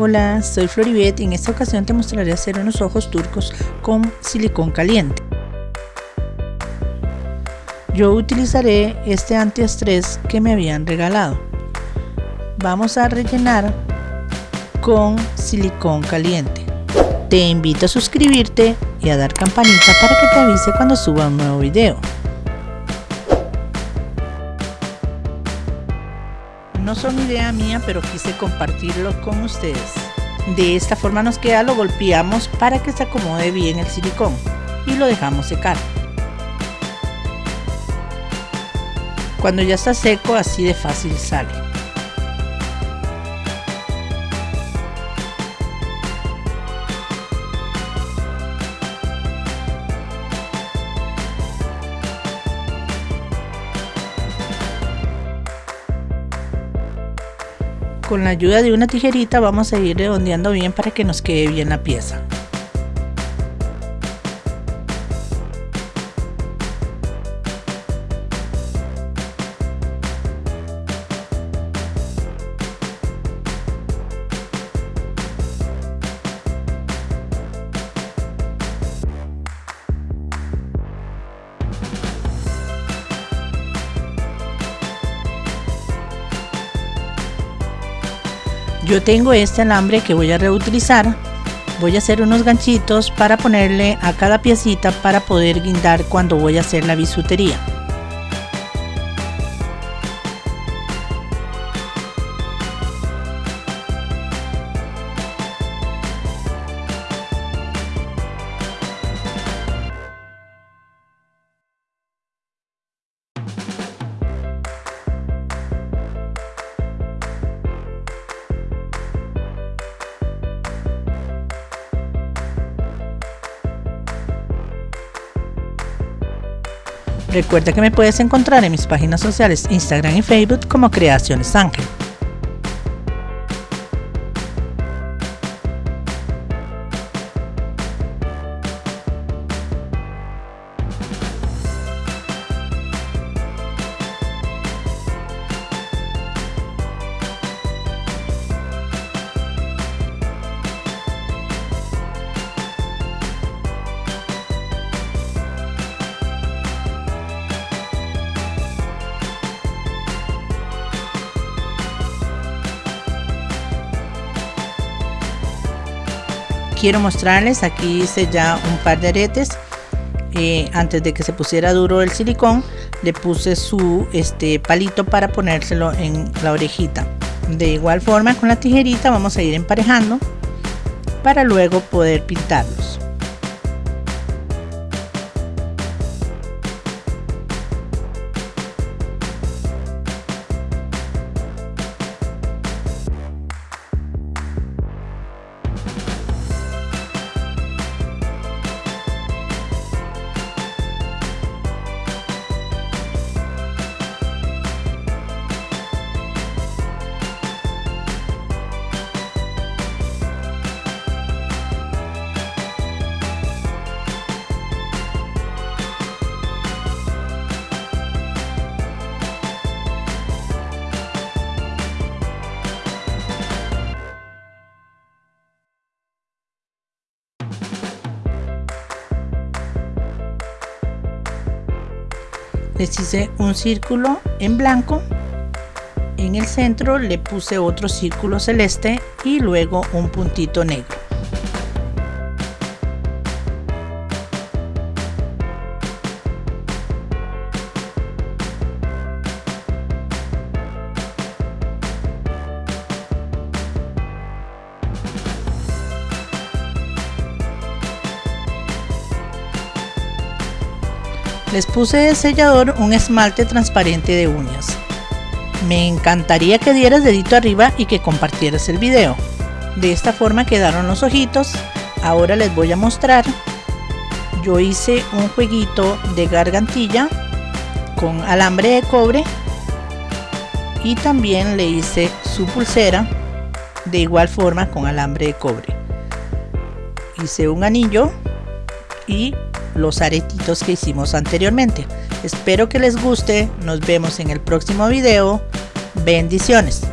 Hola, soy Floribet y en esta ocasión te mostraré hacer unos ojos turcos con silicón caliente. Yo utilizaré este antiestrés que me habían regalado. Vamos a rellenar con silicón caliente. Te invito a suscribirte y a dar campanita para que te avise cuando suba un nuevo video. No son idea mía, pero quise compartirlo con ustedes. De esta forma nos queda, lo golpeamos para que se acomode bien el silicón y lo dejamos secar. Cuando ya está seco, así de fácil sale. Con la ayuda de una tijerita vamos a ir redondeando bien para que nos quede bien la pieza. Yo tengo este alambre que voy a reutilizar. Voy a hacer unos ganchitos para ponerle a cada piecita para poder guindar cuando voy a hacer la bisutería. Recuerda que me puedes encontrar en mis páginas sociales Instagram y Facebook como Creaciones Ángel. Quiero mostrarles aquí hice ya un par de aretes eh, antes de que se pusiera duro el silicón le puse su este palito para ponérselo en la orejita. De igual forma con la tijerita vamos a ir emparejando para luego poder pintarlos les hice un círculo en blanco. En el centro le puse otro círculo celeste y luego un puntito negro Les puse de sellador un esmalte transparente de uñas. Me encantaría que dieras dedito arriba y que compartieras el video. De esta forma quedaron los ojitos. Ahora les voy a mostrar. Yo hice un jueguito de gargantilla con alambre de cobre y también le hice su pulsera de igual forma con alambre de cobre. Hice un anillo y los aretitos que hicimos anteriormente. Espero que les guste, nos vemos en el próximo video. Bendiciones.